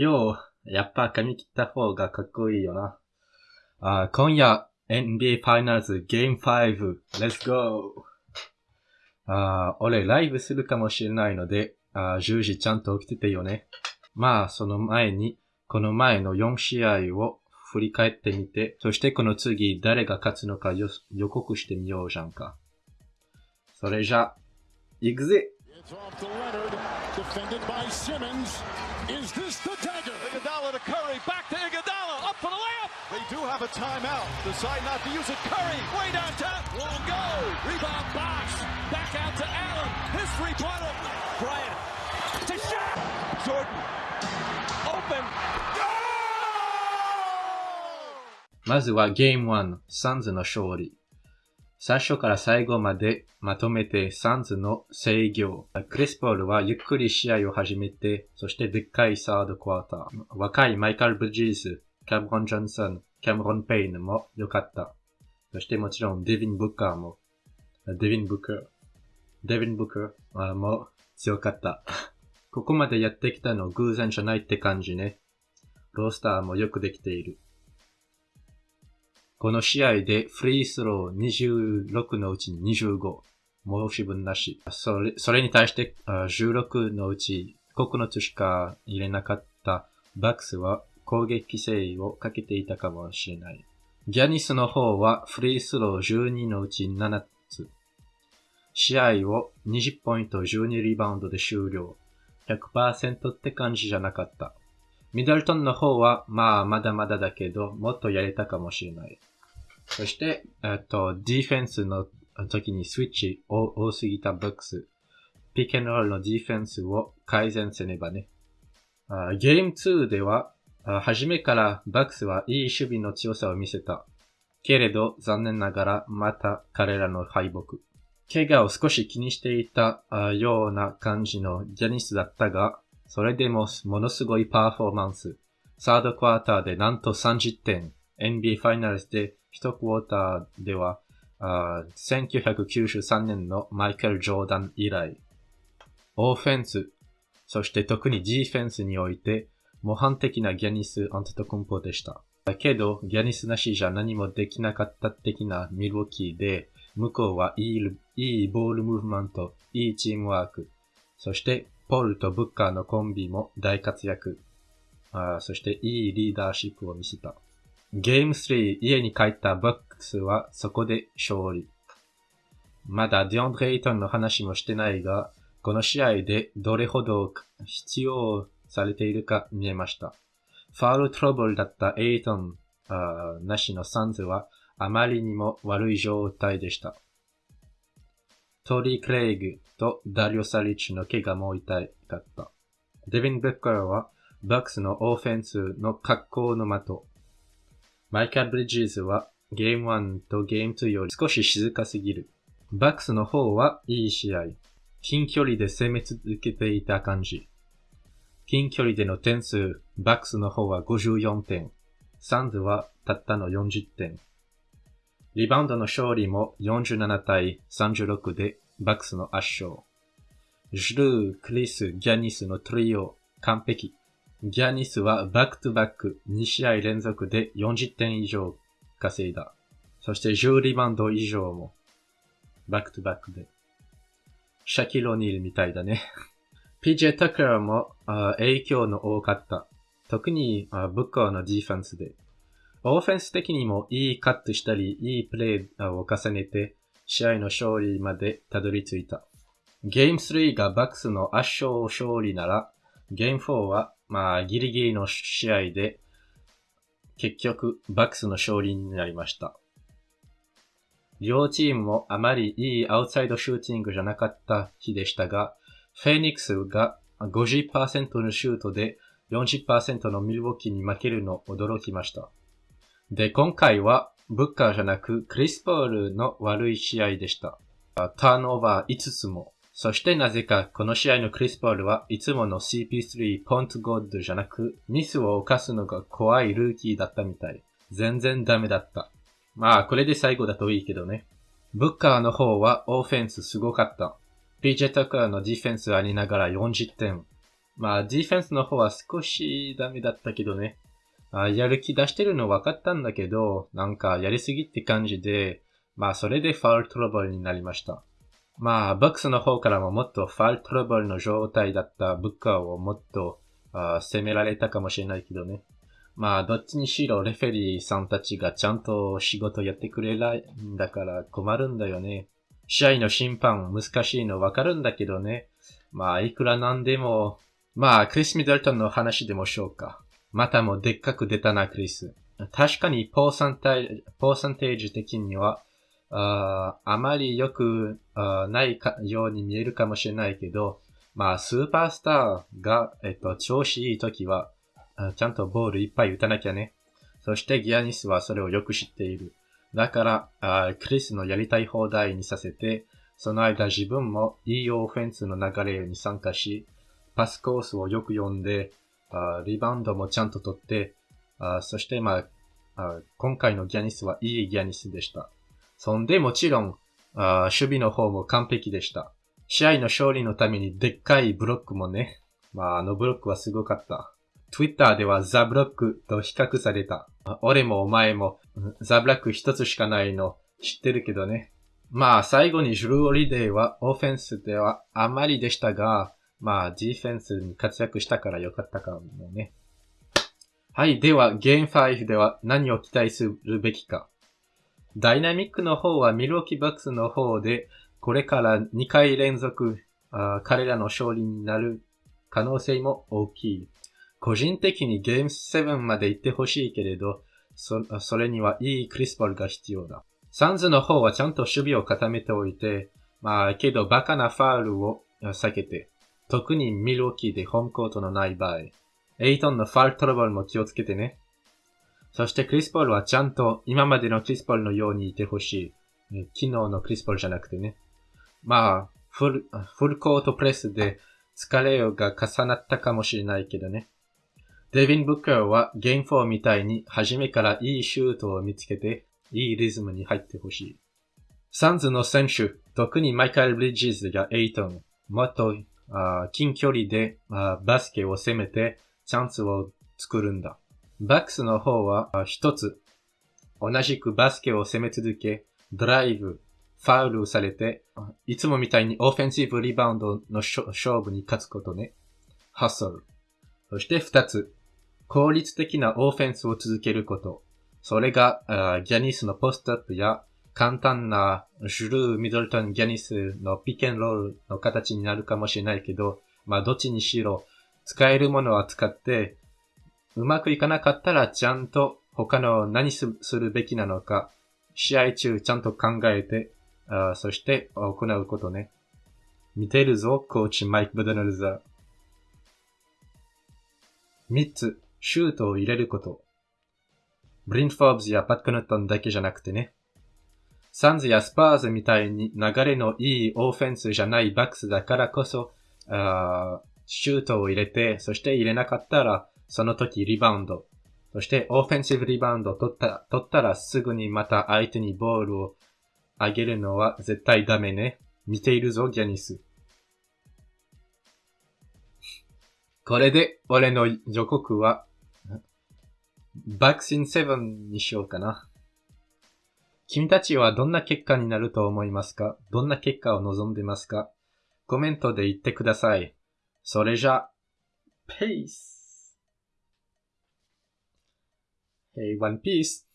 よう、やっぱ髪切った方がかっこいいよな。あ今夜、NBA ファイナルズゲーム5、Let's go! あ俺ライブするかもしれないので、あ10時ちゃんと起きててよね。まあ、その前に、この前の4試合を振り返ってみて、そしてこの次誰が勝つのか予告してみようじゃんか。それじゃ、行くぜ Defended by Simmons. Is this They do have a timeout. Decide not to use it. Curry, way downtown, won't go. Rebound box, back out to Allen. His three-pointer. Bryant to shot. Jordan, open. Go! まずはゲーム1、サンズの勝利。最初から最後までまとめてサンズの制御。クリスポールはゆっくり試合を始めて、そしてでっかい third quarter。若いミカル・ブリッジズ、キャメロン・ジョンソン、キャメロン・ペインも良かった。そしてもちろんデビン・ブッカーも、デビン・ブッカー、デビン・ブッカーも強かった。ここまでやってきたの偶然じゃないって感じね。ロースターもよくできている。この試合でフリースロー26のうちに25、申し分なし。それそれに対して16のうち9つしか入れなかったバックスは攻撃規制をかけていたかもしれない。ギャニスの方はフリースロー12のうち7つ。試合を20ポイント12リバウンドで終了。100%って感じじゃなかった。ミドルトンの方は、まあ、まだまだだけど、もっとやれたかもしれない。そして、えっと、ディフェンスの時にスイッチ多すぎたバックス。ピックンロールのディフェンスを改善せねばね。ゲーム2では、初めからバックスはいい守備の強さを見せた。けれど、残念ながら、また彼らの敗北。怪我を少し気にしていたような感じのジャニスだったが、それでもものすごいパフォーマンス。サードクワーターでなんと30点。NBA ファイナルズで一クォーターでは、1993年のマイケル・ジョーダン以来、オフェンス、そして特にディフェンスにおいて、模範的なギャニス・アントトコンポでした。だけど、ギャニスなしじゃ何もできなかった的なミルウォキーで、向こうはいいいいボールムーブメント、いいチームワーク、そしてポールとブッカーのコンビも大活躍。あそしていいリーダーシップを見せた。ゲーム3、家に帰ったバックスはそこで勝利。まだディオンドレイトンの話もしてないが、この試合でどれほど必要されているか見えました。ファールトラブルだったエイトンなしのサンズはあまりにも悪い状態でした。トリー・クレイグとダリオ・サリッチの怪我も痛かった。デビン・ベッカーはバックスのオフェンスの格好の的。マイカル・ブリッジーズはゲーム1とゲーム2より少し静かすぎる。バックスの方はいい試合。近距離で攻め続けていた感じ。近距離での点数、バックスの方は54点。サンズはたったの40点。リバウンドの勝利も47対36でバックスの圧勝。ジルー、クリス、ギャニスのトリオ、完璧。ギャニスは back to back 2試合連続で40点以上稼いだ。そして10リバウンド以上も back to back で。シャキロニールみたいだね。PJ タカーも影響の多かった。特にブッカーのディフェンスで。オーフェンス的にもいいカットしたり、いいプレイを重ねて、試合の勝利までたどり着いた。ゲーム3がバックスの圧勝勝利なら、ゲーム4はまあ、ギリギリの試合で、結局、バックスの勝利になりました。両チームもあまりいいアウトサイドシューティングじゃなかった日でしたが、フェニックスが50%のシュートで40%のミルウォーキーに負けるの驚きました。で、今回はブッカーじゃなくクリスポールの悪い試合でした。ターンオーバー5つもそしてなぜかこの試合のクリスポールはいつもの CP3 ポントゴッドじゃなくミスを犯すのが怖いルーキーだったみたい。全然ダメだった。まあこれで最後だといいけどね。ブッカーの方はオフェンスすごかった。PJ タカーのディフェンスありながら40点。まあ、ディフェンスの方は少しダメだったけどね。あやる気出してるの分かったんだけど、なんかやりすぎって感じで、まあそれでファウルトラブルになりました。まあ、バックスの方からももっとファウルトラブルの状態だったブッカーをもっとあ攻められたかもしれないけどね。まあ、どっちにしろレフェリーさんたちがちゃんと仕事やってくれないんだから困るんだよね。試合の審判難しいのわかるんだけどね。まあ、いくらなんでも、まあ、クリス・ミドルトンの話でもしようか。またもでっかく出たな、クリス。確かに、ポーサンテー、ポーサンテージ的には、ああまり良くないかように見えるかもしれないけど、まあ、スーパースターが、えっと、調子いい時は、ちゃんとボールいっぱい打たなきゃね。そしてギアニスはそれをよく知っている。だから、クリスのやりたい放題にさせて、その間自分もいいオフェンスの流れに参加し、パスコースをよく読んで、リバウンドもちゃんと取って、そしてまあ、今回のギアニスはいいギアニスでした。そんでもちろん、守備の方も完璧でした。試合の勝利のためにでっかいブロックもね、まああのブロックはすごかった。Twitter ではザブロックと比較された。俺もお前も the block 一つしかないの知ってるけどね。まあ最後にジュルー・ホリデイはオフェンスではあまりでしたが、まあディフェンスに活躍したからよかったかもね。はい。では、ゲーム5では何を期待するべきか。ダイナミックの方はミルウォーキバックスの方で、これから2回連続あ彼らの勝利になる可能性も大きい。個人的にゲーム7まで行ってほしいけれど、そそれにはいいクリスパルが必要だ。サンズの方はちゃんと守備を固めておいて、まあ、けどバカなファールを避けて、特にミルウォーキーでホームコートのない場合、エイトンのファールトラブルも気をつけてね。そしてクリスポールはちゃんと今までのクリスポールのようにいてほしい。昨日のクリスポールじゃなくてね。まあ、フル、フルコートプレスで疲れが重なったかもしれないけどね。デビン・ブッカーはゲーム4みたいに初めからいいシュートを見つけて、いいリズムに入ってほしい。サンズの選手、特にマイカル・ブリッジズやエイトン、もっと近距離でバスケを攻めてチャンスを作るんだ。バックスの方は一つ、同じくバスケを攻め続け、ドライブ、ファウルされて、いつもみたいにオフェンシブリバウンドの勝負に勝つことね。ハッソル。そして二つ、効率的なオフェンスを続けること。それが、ギャニスのポストアップや簡単なジュルー・ミドルトン・ギャニスのピケンロールの形になるかもしれないけど、まあどっちにしろ使えるものは使って、うまくいかなかったらちゃんと他の何するべきなのか、試合中ちゃんと考えて、あそして行うことね。見てるぞ、コーチマイク・ブーデンホルザー。三つ、シュートを入れること。ブリン・フォーブズやパット・コノートンだけじゃなくてね。サンズやスパーズみたいに流れのいいオフェンスじゃないバックスだからこそ、あシュートを入れて、そして入れなかったら、その時リバウンド。そしてオフェンシブリバウンド取った取ったらすぐにまた相手にボールをあげるのは絶対ダメね。見ているぞ、ギャニス。これで俺の予告はバックシンセブンにしようかな。君たちはどんな結果になると思いますか？どんな結果を望んでますか？コメントで言ってください。それじゃ、ペース Hey, One Piece!